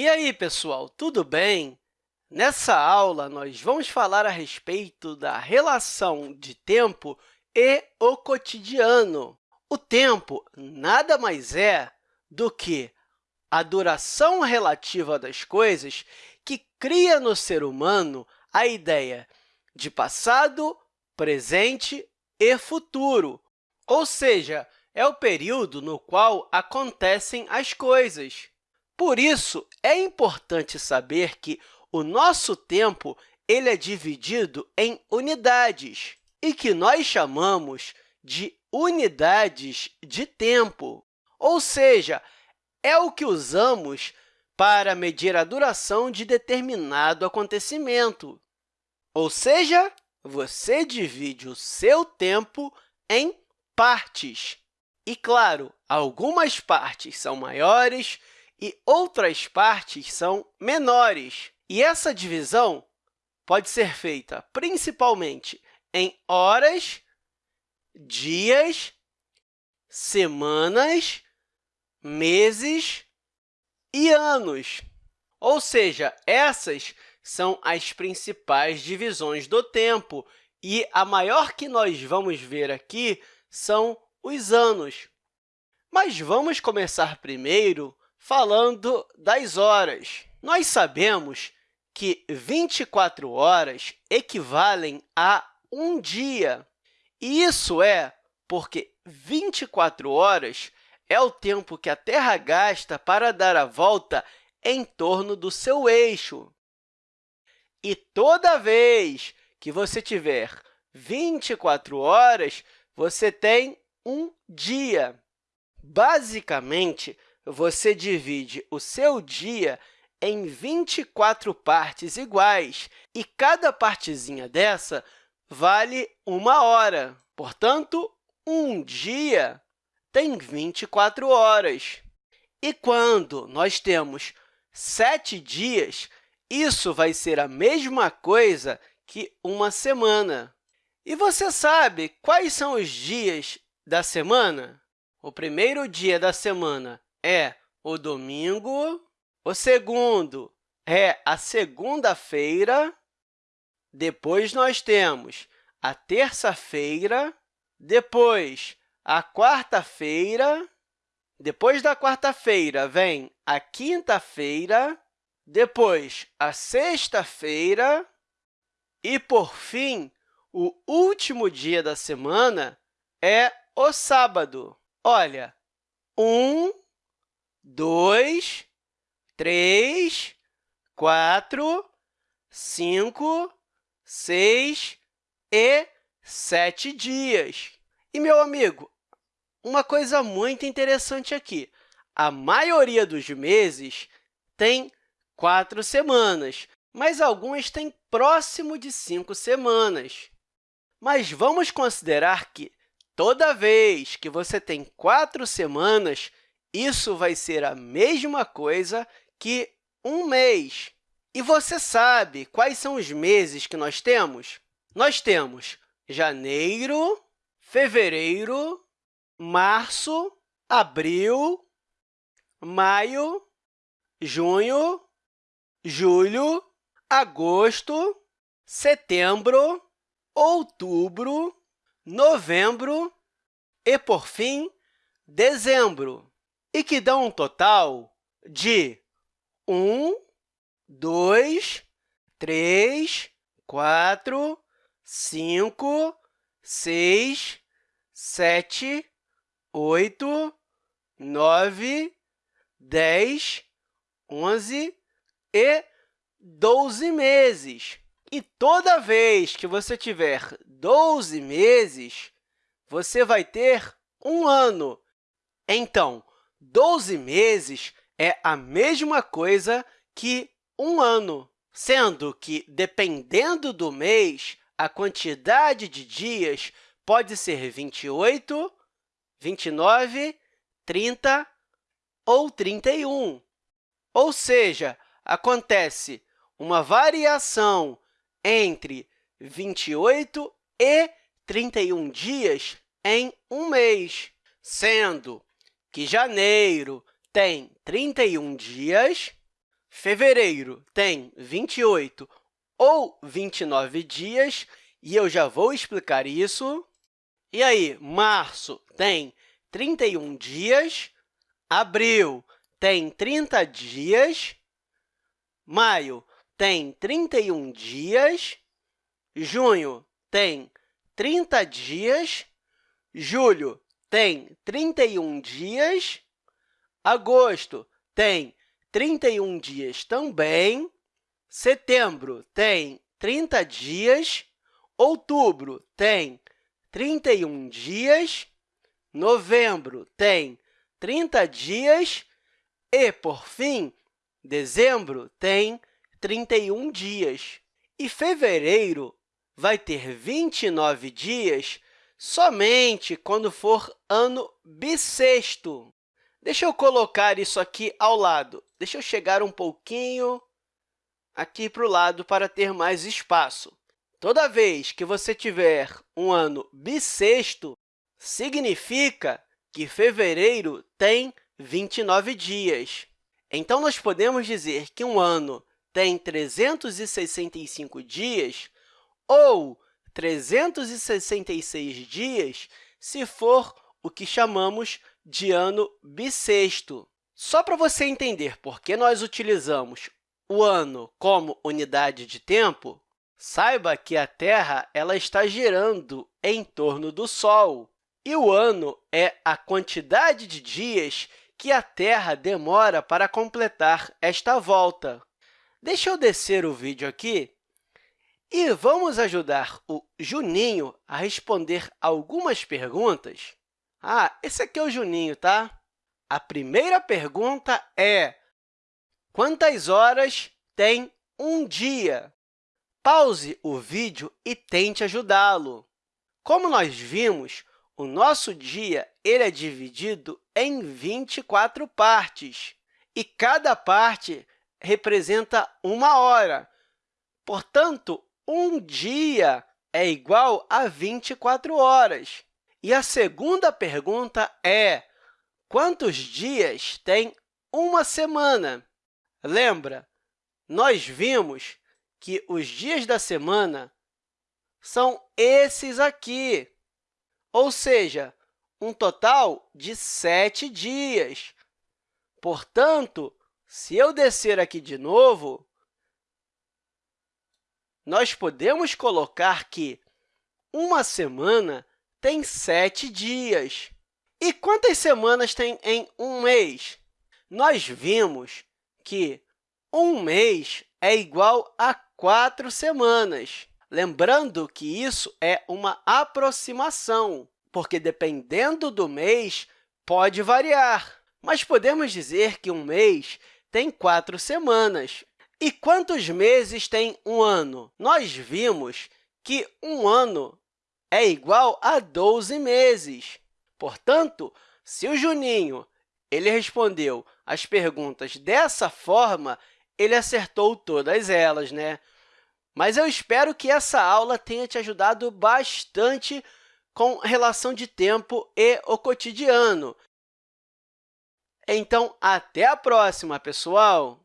E aí, pessoal, tudo bem? Nessa aula, nós vamos falar a respeito da relação de tempo e o cotidiano. O tempo nada mais é do que a duração relativa das coisas que cria no ser humano a ideia de passado, presente e futuro, ou seja, é o período no qual acontecem as coisas. Por isso, é importante saber que o nosso tempo ele é dividido em unidades e que nós chamamos de unidades de tempo, ou seja, é o que usamos para medir a duração de determinado acontecimento. Ou seja, você divide o seu tempo em partes. E, claro, algumas partes são maiores e outras partes são menores. E essa divisão pode ser feita principalmente em horas, dias, semanas, meses e anos. Ou seja, essas são as principais divisões do tempo, e a maior que nós vamos ver aqui são os anos. Mas vamos começar primeiro falando das horas. Nós sabemos que 24 horas equivalem a um dia. E isso é porque 24 horas é o tempo que a Terra gasta para dar a volta em torno do seu eixo. E toda vez que você tiver 24 horas, você tem um dia. Basicamente, você divide o seu dia em 24 partes iguais, e cada partezinha dessa vale uma hora. Portanto, um dia tem 24 horas. E quando nós temos sete dias, isso vai ser a mesma coisa que uma semana. E você sabe quais são os dias da semana? O primeiro dia da semana é o domingo, o segundo é a segunda-feira, depois nós temos a terça-feira, depois a quarta-feira, depois da quarta-feira vem a quinta-feira, depois a sexta-feira e, por fim, o último dia da semana é o sábado. Olha, um, dois, três, quatro, cinco, seis e sete dias. E, meu amigo, uma coisa muito interessante aqui. A maioria dos meses tem quatro semanas, mas alguns têm próximo de cinco semanas. Mas vamos considerar que, toda vez que você tem quatro semanas, isso vai ser a mesma coisa que um mês. E você sabe quais são os meses que nós temos? Nós temos janeiro, fevereiro, março, abril, maio, junho, julho, agosto, setembro, outubro, novembro e, por fim, dezembro, e que dão um total de 1, 2, 3, 4, 5, 6, 7, 8, 9, 10, 11 e 12 meses. E toda vez que você tiver 12 meses, você vai ter um ano. Então, 12 meses é a mesma coisa que um ano, sendo que, dependendo do mês, a quantidade de dias pode ser 28, 29, 30 ou 31. Ou seja, acontece uma variação entre 28 e 31 dias em um mês, sendo que janeiro tem 31 dias, fevereiro tem 28 ou 29 dias, e eu já vou explicar isso. E aí, março tem 31 dias, abril tem 30 dias, maio tem 31 dias, junho tem 30 dias, julho tem 31 dias, agosto tem 31 dias também, setembro tem 30 dias, outubro tem 31 dias, novembro tem 30 dias e, por fim, dezembro tem 31 dias. E fevereiro vai ter 29 dias somente quando for ano bissexto. Deixa eu colocar isso aqui ao lado. Deixa eu chegar um pouquinho aqui para o lado para ter mais espaço. Toda vez que você tiver um ano bissexto, significa que fevereiro tem 29 dias. Então, nós podemos dizer que um ano tem 365 dias ou 366 dias se for o que chamamos de ano bissexto. Só para você entender por que nós utilizamos o ano como unidade de tempo, saiba que a Terra ela está girando em torno do Sol, e o ano é a quantidade de dias que a Terra demora para completar esta volta. Deixa eu descer o vídeo aqui e vamos ajudar o Juninho a responder algumas perguntas. Ah, esse aqui é o Juninho, tá? A primeira pergunta é quantas horas tem um dia? Pause o vídeo e tente ajudá-lo. Como nós vimos, o nosso dia ele é dividido em 24 partes, e cada parte representa uma hora. Portanto, um dia é igual a 24 horas. E a segunda pergunta é quantos dias tem uma semana? Lembra, nós vimos que os dias da semana são esses aqui, ou seja, um total de sete dias. Portanto, se eu descer aqui de novo, nós podemos colocar que uma semana tem sete dias. E quantas semanas tem em um mês? Nós vimos que um mês é igual a quatro semanas. Lembrando que isso é uma aproximação, porque, dependendo do mês, pode variar. Mas podemos dizer que um mês tem quatro semanas. E quantos meses tem um ano? Nós vimos que um ano é igual a 12 meses. Portanto, se o Juninho ele respondeu as perguntas dessa forma, ele acertou todas elas, né? Mas eu espero que essa aula tenha te ajudado bastante com relação de tempo e o cotidiano. Então, até a próxima, pessoal!